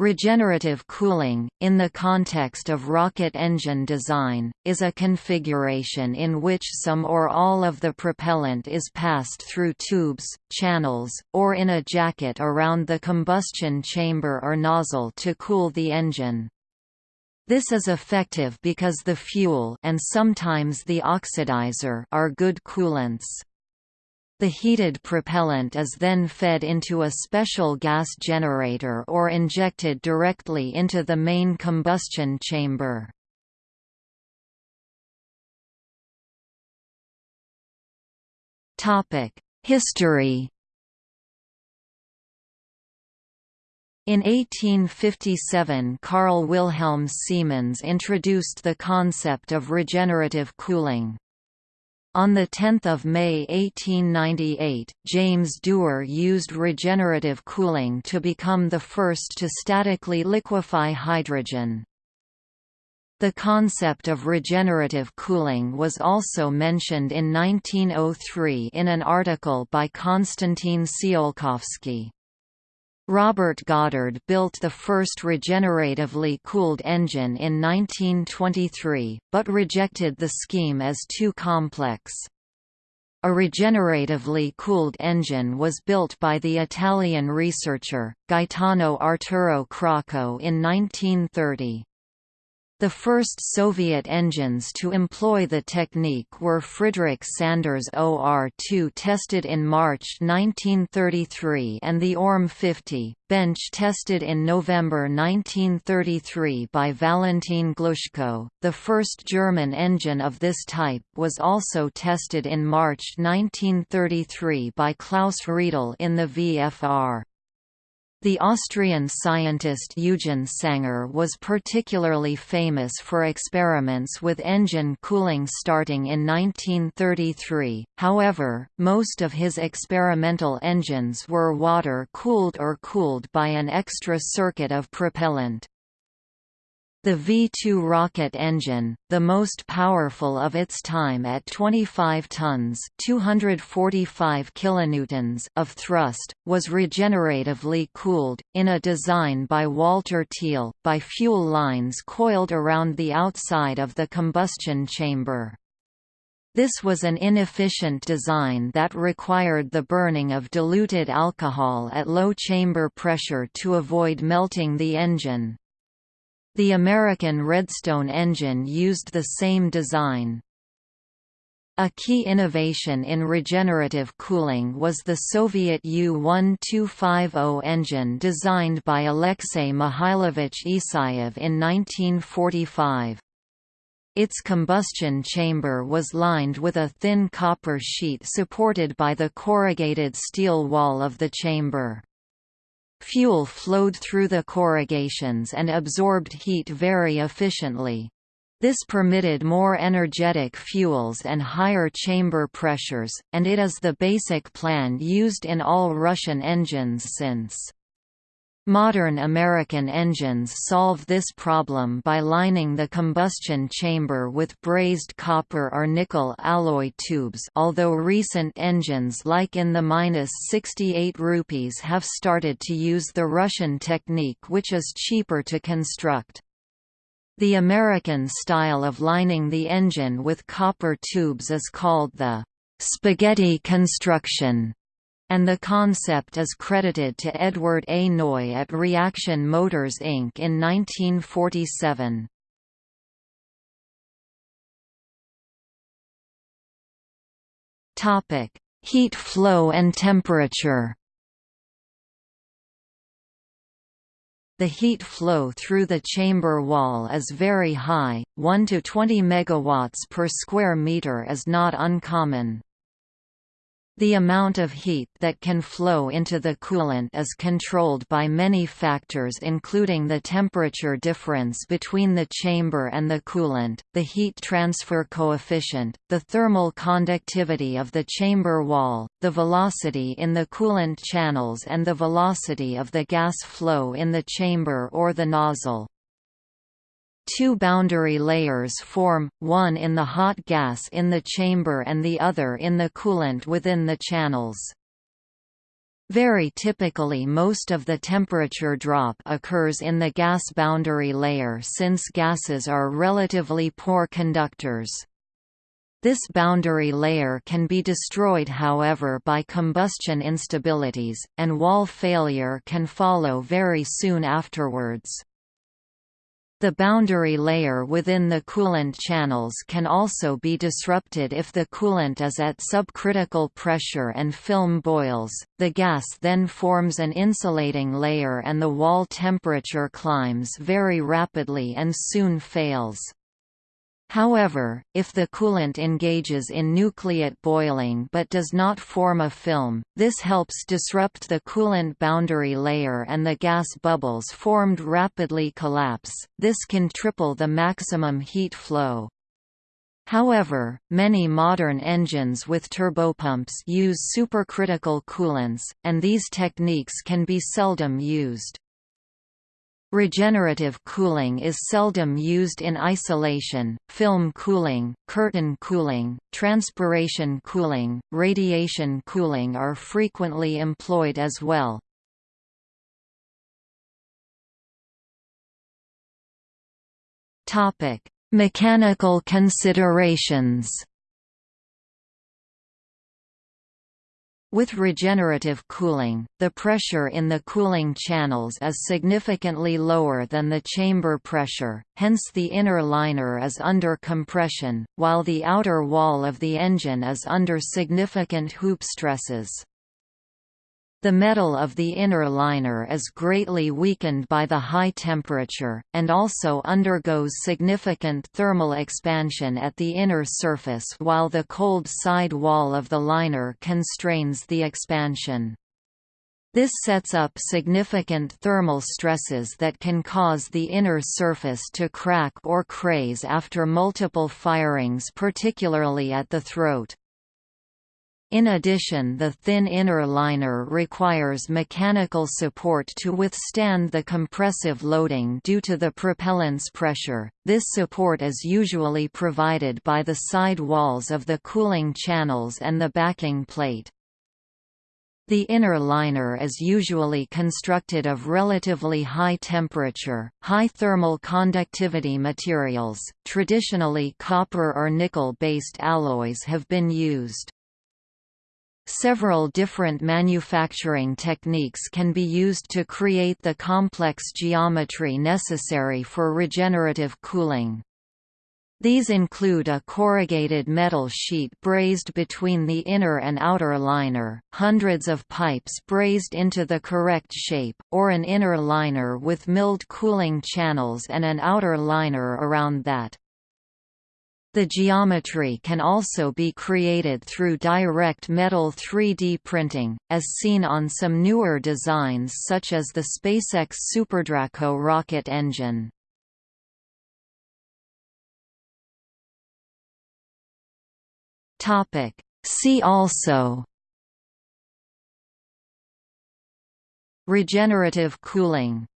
Regenerative cooling, in the context of rocket engine design, is a configuration in which some or all of the propellant is passed through tubes, channels, or in a jacket around the combustion chamber or nozzle to cool the engine. This is effective because the fuel and sometimes the oxidizer are good coolants. The heated propellant is then fed into a special gas generator or injected directly into the main combustion chamber. History In 1857 Carl Wilhelm Siemens introduced the concept of regenerative cooling. On 10 May 1898, James Dewar used regenerative cooling to become the first to statically liquefy hydrogen. The concept of regenerative cooling was also mentioned in 1903 in an article by Konstantin Tsiolkovsky. Robert Goddard built the first regeneratively cooled engine in 1923, but rejected the scheme as too complex. A regeneratively cooled engine was built by the Italian researcher, Gaetano Arturo Crocco in 1930. The first Soviet engines to employ the technique were Friedrich Zander's OR-2 tested in March 1933 and the ORM-50, bench tested in November 1933 by Valentin Glushko. The first German engine of this type was also tested in March 1933 by Klaus Riedel in the VFR. The Austrian scientist Eugen Sanger was particularly famous for experiments with engine cooling starting in 1933, however, most of his experimental engines were water-cooled or cooled by an extra circuit of propellant. The V-2 rocket engine, the most powerful of its time at 25 tons (245 kilonewtons) of thrust, was regeneratively cooled, in a design by Walter Thiel, by fuel lines coiled around the outside of the combustion chamber. This was an inefficient design that required the burning of diluted alcohol at low chamber pressure to avoid melting the engine. The American Redstone engine used the same design. A key innovation in regenerative cooling was the Soviet U-1250 engine designed by Alexei Mikhailovich Isayev in 1945. Its combustion chamber was lined with a thin copper sheet supported by the corrugated steel wall of the chamber. Fuel flowed through the corrugations and absorbed heat very efficiently. This permitted more energetic fuels and higher chamber pressures, and it is the basic plan used in all Russian engines since. Modern American engines solve this problem by lining the combustion chamber with brazed copper or nickel alloy tubes although recent engines like in the 68 rupees have started to use the Russian technique which is cheaper to construct. The American style of lining the engine with copper tubes is called the spaghetti construction and the concept is credited to Edward A. Neu at Reaction Motors Inc. in 1947. Heat flow and temperature The heat flow through the chamber wall is very high, 1 to 20 megawatts per square meter is not uncommon. The amount of heat that can flow into the coolant is controlled by many factors including the temperature difference between the chamber and the coolant, the heat transfer coefficient, the thermal conductivity of the chamber wall, the velocity in the coolant channels and the velocity of the gas flow in the chamber or the nozzle. Two boundary layers form, one in the hot gas in the chamber and the other in the coolant within the channels. Very typically most of the temperature drop occurs in the gas boundary layer since gases are relatively poor conductors. This boundary layer can be destroyed however by combustion instabilities, and wall failure can follow very soon afterwards. The boundary layer within the coolant channels can also be disrupted if the coolant is at subcritical pressure and film boils, the gas then forms an insulating layer and the wall temperature climbs very rapidly and soon fails. However, if the coolant engages in nucleate boiling but does not form a film, this helps disrupt the coolant boundary layer and the gas bubbles formed rapidly collapse, this can triple the maximum heat flow. However, many modern engines with turbopumps use supercritical coolants, and these techniques can be seldom used. Regenerative cooling is seldom used in isolation, film cooling, curtain cooling, transpiration cooling, radiation cooling are frequently employed as well. Mechanical considerations With regenerative cooling, the pressure in the cooling channels is significantly lower than the chamber pressure, hence the inner liner is under compression, while the outer wall of the engine is under significant hoop stresses. The metal of the inner liner is greatly weakened by the high temperature, and also undergoes significant thermal expansion at the inner surface while the cold side wall of the liner constrains the expansion. This sets up significant thermal stresses that can cause the inner surface to crack or craze after multiple firings particularly at the throat. In addition the thin inner liner requires mechanical support to withstand the compressive loading due to the propellant's pressure, this support is usually provided by the side walls of the cooling channels and the backing plate. The inner liner is usually constructed of relatively high temperature, high thermal conductivity materials. Traditionally copper or nickel-based alloys have been used. Several different manufacturing techniques can be used to create the complex geometry necessary for regenerative cooling. These include a corrugated metal sheet brazed between the inner and outer liner, hundreds of pipes brazed into the correct shape, or an inner liner with milled cooling channels and an outer liner around that. The geometry can also be created through direct metal 3D printing, as seen on some newer designs such as the SpaceX SuperDraco rocket engine. See also Regenerative cooling